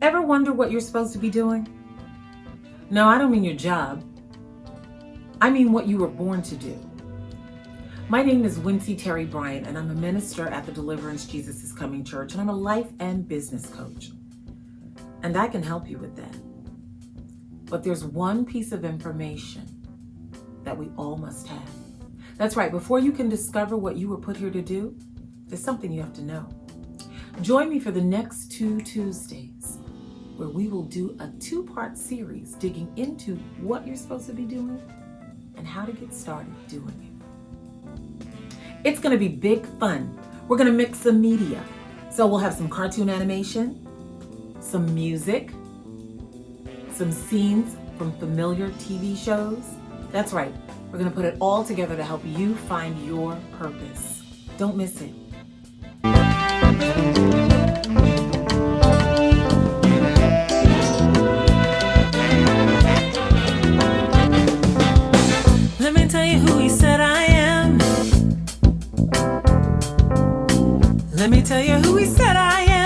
Ever wonder what you're supposed to be doing? No, I don't mean your job. I mean what you were born to do. My name is Wincy Terry Bryant, and I'm a minister at the Deliverance Jesus is Coming Church, and I'm a life and business coach. And I can help you with that. But there's one piece of information that we all must have. That's right, before you can discover what you were put here to do, there's something you have to know. Join me for the next two Tuesdays where we will do a two-part series digging into what you're supposed to be doing and how to get started doing it. It's going to be big fun. We're going to mix some media. So we'll have some cartoon animation, some music, some scenes from familiar TV shows. That's right. We're going to put it all together to help you find your purpose. Don't miss it. Let me tell you who he said I am.